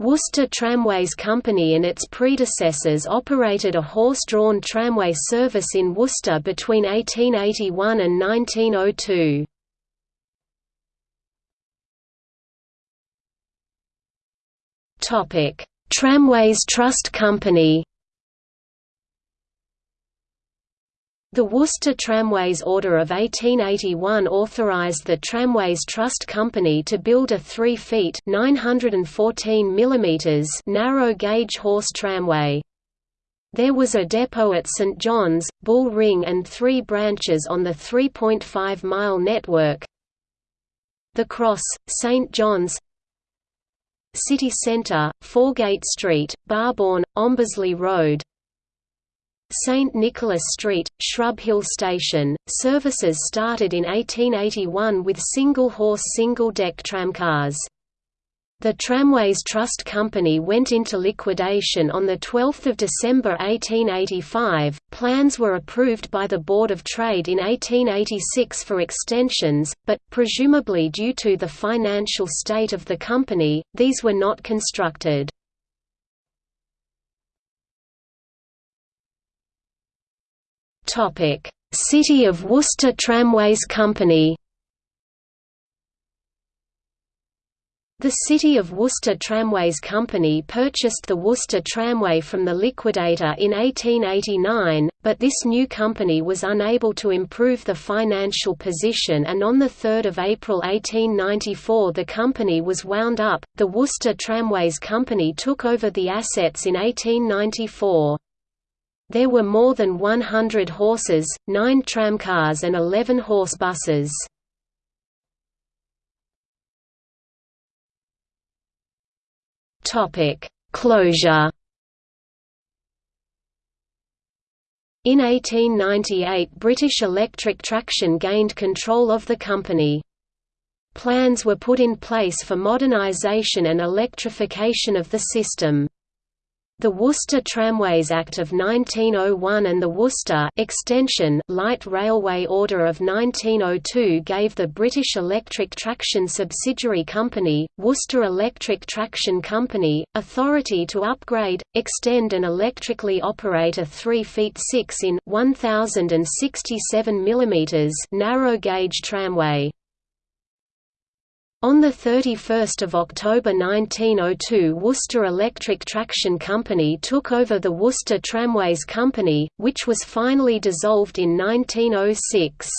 Worcester Tramways Company and its predecessors operated a horse-drawn tramway service in Worcester between 1881 and 1902. Tramways Trust Company The Worcester Tramways Order of 1881 authorized the Tramways Trust Company to build a 3 feet 914 mm narrow gauge horse tramway. There was a depot at St John's, Bull Ring and three branches on the 3.5-mile network The Cross, St John's City Centre, Foregate Street, Barbourne, Ombersley Road St. Nicholas Street, Shrub Hill Station. Services started in 1881 with single-horse single-deck tramcars. The Tramways Trust Company went into liquidation on 12 December 1885. Plans were approved by the Board of Trade in 1886 for extensions, but, presumably due to the financial state of the company, these were not constructed. City of Worcester Tramways Company. The City of Worcester Tramways Company purchased the Worcester Tramway from the liquidator in 1889, but this new company was unable to improve the financial position and on 3 April 1894 the company was wound up. The Worcester Tramways Company took over the assets in 1894. There were more than 100 horses, 9 tramcars and 11 horse buses. Closure In 1898 British Electric Traction gained control of the company. Plans were put in place for modernisation and electrification of the system. The Worcester Tramways Act of 1901 and the Worcester Extension Light Railway Order of 1902 gave the British Electric Traction subsidiary company, Worcester Electric Traction Company, authority to upgrade, extend and electrically operate a 3 feet 6 in 1067 mm narrow gauge tramway. On 31 October 1902 Worcester Electric Traction Company took over the Worcester Tramways Company, which was finally dissolved in 1906.